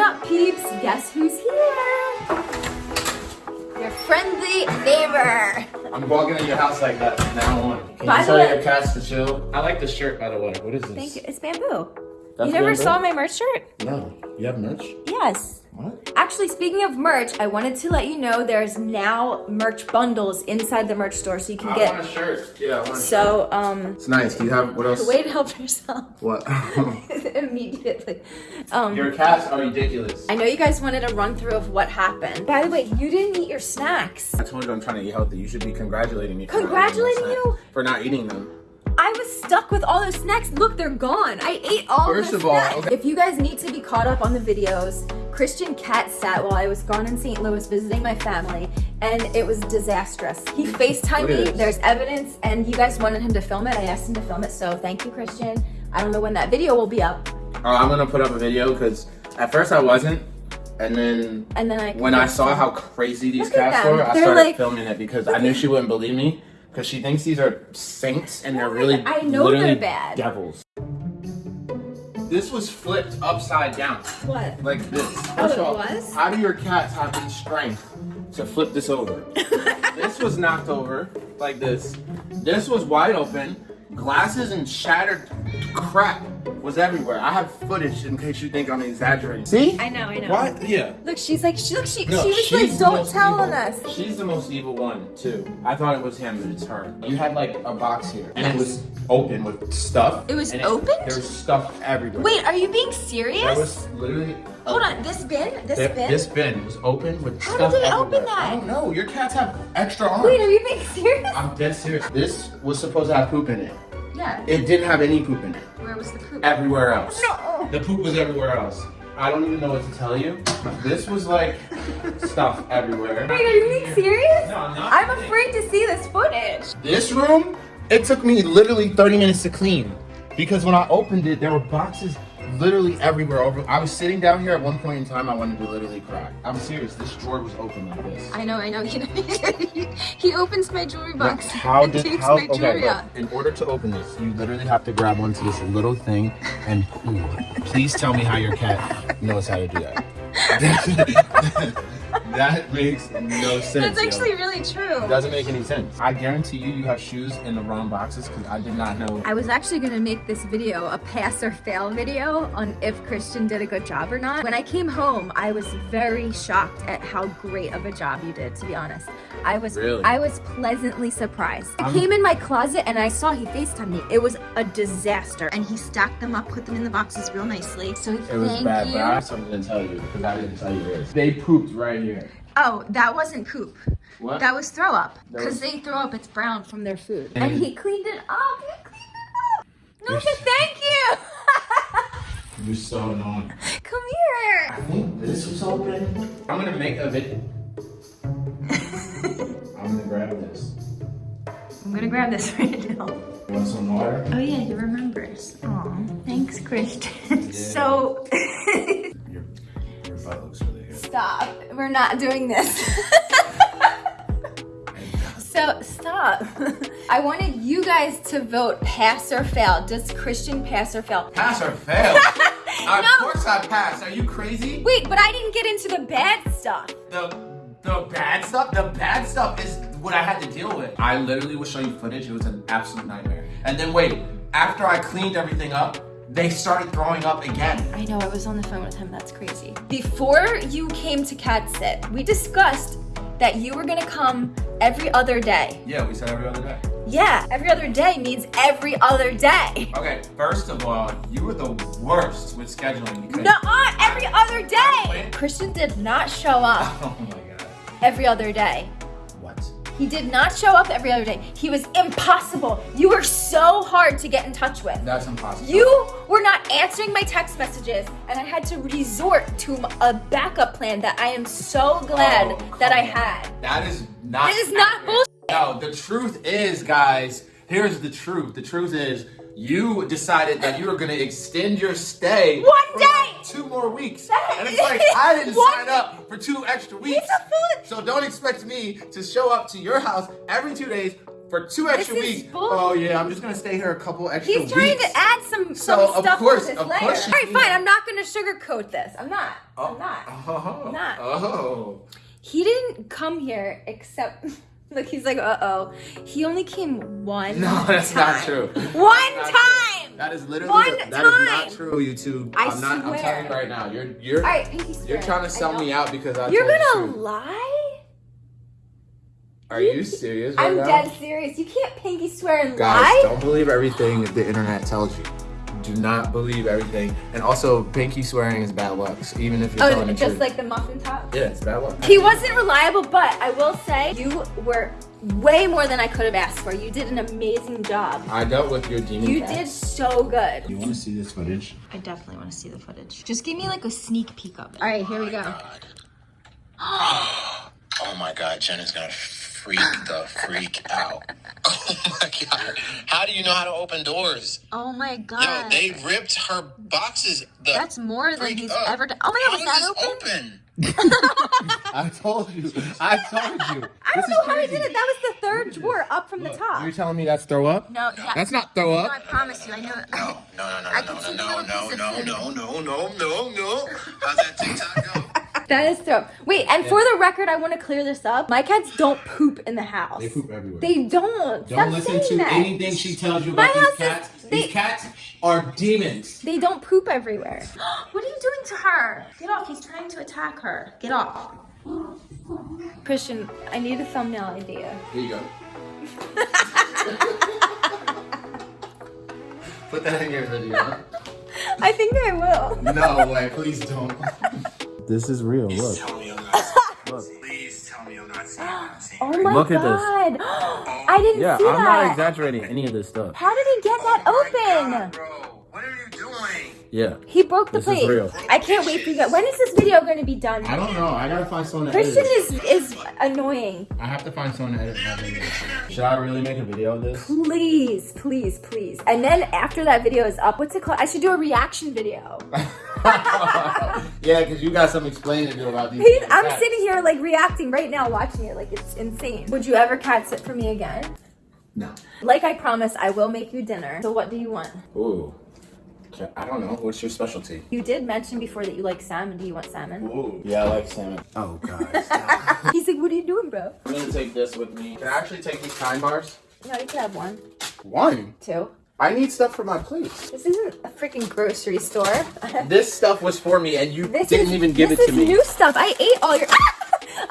up, peeps? Guess who's here? Your friendly neighbor. I'm walking in your house like that from now on. Can By you the tell way- your cats to chill? I like the shirt, by the way. What is this? Thank you. It's bamboo. That's you never bamboo? saw my merch shirt? No. You have merch? Yes. What? Actually, speaking of merch, I wanted to let you know there's now merch bundles inside the merch store so you can I get. want a shirt. Yeah, I want a shirt. So, um, It's nice. Do you have what else? way to help yourself What? immediately. Um, your cats are ridiculous. I know you guys wanted a run through of what happened. By the way, you didn't eat your snacks. I told you I'm trying to eat healthy. You should be congratulating me. for Congratulating those you? For not eating them. I was stuck with all those snacks. Look, they're gone. I ate all First of all, okay. If you guys need to be caught up on the videos, Christian Cat sat while I was gone in St. Louis visiting my family, and it was disastrous. He FaceTimed me. There's evidence, and you guys wanted him to film it. I asked him to film it, so thank you, Christian. I don't know when that video will be up, Oh, I'm gonna put up a video because at first I wasn't, and then and then I. when I saw how crazy these cats were, I They're started like- filming it because I knew she wouldn't believe me because she thinks these are saints and they're oh really I know literally they're bad. devils. This was flipped upside down What? like this. Oh, First all, was? How do your cats have the strength to flip this over? this was knocked over like this. This was wide open. Glasses and shattered crap was everywhere. I have footage in case you think I'm exaggerating. See? I know, I know. What? Yeah. Look, she's like, she look, she, No, she was she's like, don't tell evil. on us. She's the most evil one too. I thought it was him, but it's her. You had like a box here, and it was open with stuff. It was opened? There was stuff everywhere. Wait, are you being serious? There was literally. Hold on, this bin, this Th- bin. This bin was open with How stuff did they open that? I don't know. Your cats have extra arms. Wait, are you being serious? I'm dead serious. This was supposed to have poop in it. Yeah. It didn't have any poop in it. Where was the poop? Everywhere else. No. The poop was everywhere else. I don't even know what to tell you. This was like stuff everywhere. Wait, are you being serious? No, I'm not. I'm afraid to see this footage. This room, it took me literally 30 minutes to clean. Because when I opened it, there were boxes literally everywhere. Over, I was sitting down here at one point in time, I wanted to literally cry. I'm serious, this drawer was open like this. I know, I know. He, he opens my jewelry box. How and did takes how my okay, jewelry out. in order to open this, you literally have to grab onto this little thing and. Please tell me how your cat knows how to do that. that makes no sense. That's yo. actually really true. It doesn't make any sense. I guarantee you, you have shoes in the wrong boxes because I did not know. I was actually gonna make this video a pass or fail video on if Christian did a good job or not. When I came home, I was very shocked at how great of a job you did, to be honest. I was Really? I was pleasantly surprised. I I'm- came in my closet and I saw he FaceTimed me. It was a disaster. And he stacked them up, put them in the boxes real nicely. So It was bad, you. but I have something to tell you because I didn't tell you this. They pooped right here. Oh, that wasn't poop. What? That was throw up. Because was- they throw up, it's brown from their food. And- And he cleaned it up. He cleaned it up. No, but thank you. You're so annoying. Come here. I think this was open. I'm gonna make a video. I'm gonna grab this. I'm gonna grab this right now. You want some water? Oh yeah, he remembers. Oh, thanks, Christian. So Your, your butt looks really good. stop. We're not doing this. so stop. I wanted you guys to vote pass or fail. Does Christian pass or fail? Pass or fail? Of No. course I pass. Are you crazy? Wait, but I didn't get into the bad stuff. The the bad stuff, the bad stuff is what I had to deal with. I literally will show you footage. It was an absolute nightmare. And then wait, after I cleaned everything up, they started throwing up again. I know, I was on the phone with him. That's crazy. Before you came to Cat Sit, we discussed that you were gonna come every other day. Yeah, we said every other day. Yeah, every other day means every other day. Okay, first of all, you were the worst with scheduling because Nuh-uh, every other day. Christian did not show up Oh my god. every other day. He did not show up every other day. He was impossible. You were so hard to get in touch with. That's impossible. You were not answering my text messages, and I had to resort to a backup plan that I am so glad Oh, that I had. That is not. This is not accurate. No, the truth is, guys. Here's the truth. The truth is, you decided that you were gonna extend your stay One day! Two more weeks, and it's like I didn't sign up for two extra weeks. So don't expect me to show up to your house every two days for two extra weeks. bull- Oh yeah, I'm just gonna stay here a couple extra weeks. He's weeks. trying to add some, So, some of stuff course- to this of layer. course All right, fine. I'm not going to sugarcoat this. I'm not. I'm not. Oh. Not. Oh. He didn't come here except. Look, he's like, uh oh. He only came one. No, that's not true. One time. That is literally One that is not true, YouTube. I am not. I'm telling you right now. You're you're All right, pinky you're trying to sell me out because I. You're gonna the truth. lie? Are you serious right I'm now? dead serious. You can't pinky swear and Guys, lie. don't believe everything the internet tells you. Do not believe everything. And also, pinky swearing is bad luck. So even if you're Oh, telling the truth. just like the muffin top. yeah, it's bad luck. He wasn't reliable, but I will say you were way more than I could have asked for. You did an amazing job. I dealt with your demon. You cats. did so good. You want to see this footage? I definitely want to see the footage. Just give me like a sneak peek of it. All right, here we go. Oh, oh my god, Jenna's gonna freak the freak out. Oh my god. How do you know how to open doors? Oh my god. Yo, they ripped her boxes. The That's more than he's up. ever done. Oh my god, How was that open? open? I told you. I told you. I don't know how he did it. That was the third drawer up from the top. You're telling me that's throw up? No, yeah. That's not throw No, up. I promise you. I know. No, no, no, no, I no, no, no, no, no, no, no, no, no, no. How's that TikTok go? That is dope. Wait, and for the record, I want to clear this up. My cats don't poop in the house. They poop everywhere. They don't. Don't Stop listen to that. anything she tells you My about these house is- cats. they- These cats are demons. They don't poop everywhere. what are you doing to her? Get off. He's trying to attack her. Get off. Christian, I need a thumbnail idea. Here you go. Put that in your video. I think I will. No way, please don't. This is real. Look. Tell me I'm not Please tell me I'm not seeing what I'm seeing. Oh my Look at this. god. I didn't see that. Yeah, see I'm that. not exaggerating any of this stuff. How did he get that Oh open? God, bro. What are you doing? Yeah. He broke the This is plate. real. I can't wait for you guys. When is this video going to be done? I don't know. I gotta find someone to Christian edit. is is annoying. I have to find someone to edit my video. Should I really make a video of this? Please, please, please. And then after that video is up, what's it called? I should do a reaction video. yeah, because you got some explaining to do about these. He's, I'm sitting here like reacting right now, watching it. Like it's insane. Would you ever cat sit for me again? No. Like I promised, I will make you dinner. So what do you want? Ooh. I don't know. What's your specialty? You did mention before that you like salmon. Do you want salmon? Ooh. Yeah, I like salmon. Oh god. He's like, what are you doing, bro? I'm gonna take this with me. Can I actually take these time bars? No, you can have one, One. two. I need stuff for my place. This isn't a freaking grocery store. This stuff was for me, and you This didn't is, even give it to is me. new stuff. I ate all your. Ah!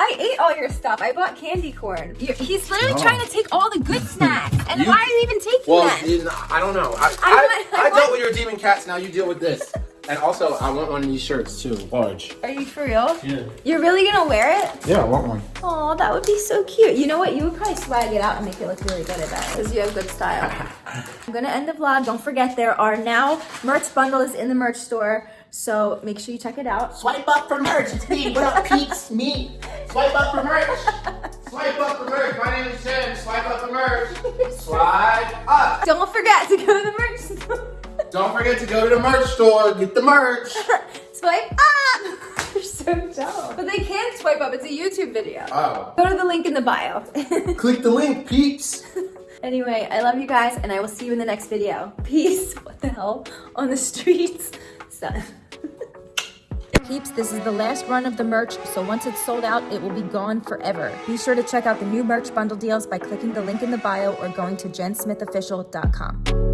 I ate all your stuff. I bought candy corn. You're, he's literally No. trying to take all the good snacks. And You- why are you even taking Well, that? you I don't know. I, I I, want- I I, dealt with your demon cats. Now you deal with this. And also, I want one of these shirts too, large. Are you for real? Yeah. You're really gonna wear it? Yeah, I want one. Oh, that would be so cute. You know what? You would probably swag it out and make it look really good at that because you have good style. I'm gonna end the vlog. Don't forget there are now merch bundles in the merch store, so make sure you check it out. Swipe up for merch. It's me. What up, peeps? Me. Swipe up for merch. Swipe up for merch. My name is Jen. Swipe up for merch. Swipe up. Don't forget to go to the merch store. Don't forget to go to the merch store. Get the merch. swipe up. You're so dumb. But they can't swipe up. It's a YouTube video. Oh. Go to the link in the bio. Click the link, peeps. anyway, I love you guys, and I will see you in the next video. Peace. What the hell? On the streets. Son. Peeps, this is the last run of the merch, so once it's sold out, it will be gone forever. Be sure to check out the new merch bundle deals by clicking the link in the bio or going to jensmithofficial.com.